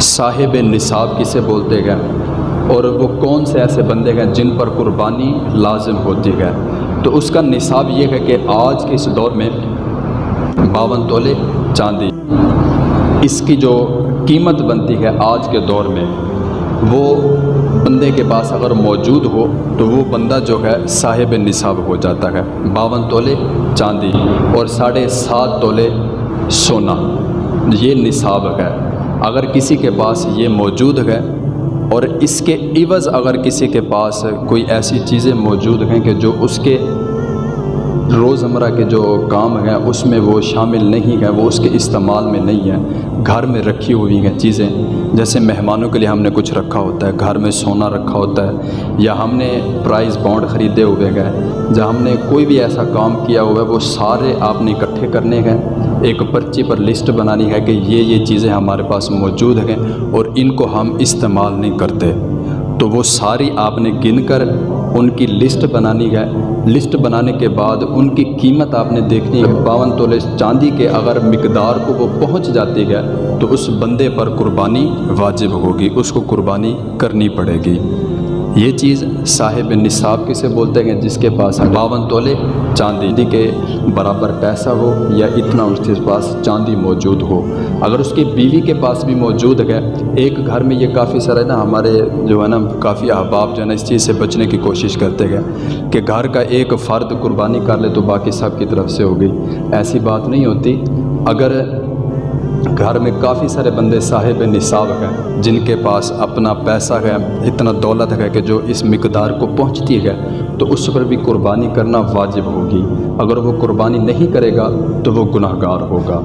صاحب نصاب کسے بولتے گئے؟ اور وہ کون سے ایسے بندے ہیں جن پر قربانی لازم ہوتی ہے تو اس کا نصاب یہ ہے کہ آج کے اس دور میں باون تولے چاندی۔ اس کی جو قیمت بنتی ہے آج کے دور میں، وہ بندے کے پاس اگر موجود ہو، تو وہ بندہ جو ہے صاحب نصاب ہو جاتا ہے۔ باون تولے چاندی اور ساڑھے سات تولے سونا۔ یہ نصاب ہے۔ اگر کسی کے پاس یہ موجود ہے اور اس کے عوض اگر کسی کے پاس کوئی ایسی چیزیں موجود ہیں کہ جو اس کے روزمرہ کے جو کام ہیں، اس میں وہ شامل نہیں ہے وہ اس کے استعمال میں نہیں ہے گھر میں رکھی ہوئی ہیں چیزیں۔ جیسے مہمانوں کے لیے ہم نے کچھ رکھا ہوتا ہے، گھر میں سونا رکھا ہوتا ہے، یا ہم نے پرائز بانڈ خریدے ہوئے گئے یا ہم نے کوئی بھی ایسا کام کیا ہوا ہے وہ سارے آپ نے اکٹھے کرنے ہیں۔ ایک پرچی پر لسٹ بنانی ہے کہ یہ یہ چیزیں ہمارے پاس موجود ہیں اور ان کو ہم استعمال نہیں کرتے۔ تو وہ ساری آپ نے گن کر ان کی لسٹ بنانی ہے۔ لسٹ بنانے کے بعد ان کی قیمت آپ نے دیکھنی ہے۔ باون تولے چاندی کے اگر مقدار کو وہ پہنچ جاتی ہے تو اس بندے پر قربانی واجب ہوگی۔ اس کو قربانی کرنی پڑے گی۔ یہ چیز صاحب نصاب کسے بولتے ہیں جس کے پاس باون تولے، چاندی کے برابر پیسہ ہو یا اتنا اس کے پاس چاندی موجود ہو۔ اگر اس کی بیوی کے پاس بھی موجود ہے، ایک گھر میں یہ کافی سارے نا ہمارے جو ہے نا کافی احباب جو ہے نا اس چیز سے بچنے کی کوشش کرتے گئے کہ گھر کا ایک فرد قربانی کر لے تو باقی سب کی طرف سے ہو گئی ایسی بات نہیں ہوتی۔ اگر گھر میں کافی سارے بندے صاحب نصاب ہیں، جن کے پاس اپنا پیسہ ہے، اتنا دولت ہے کہ جو اس مقدار کو پہنچتی ہے، تو اس پر بھی قربانی کرنا واجب ہوگی۔ اگر وہ قربانی نہیں کرے گا، تو وہ گناہ گار ہوگا۔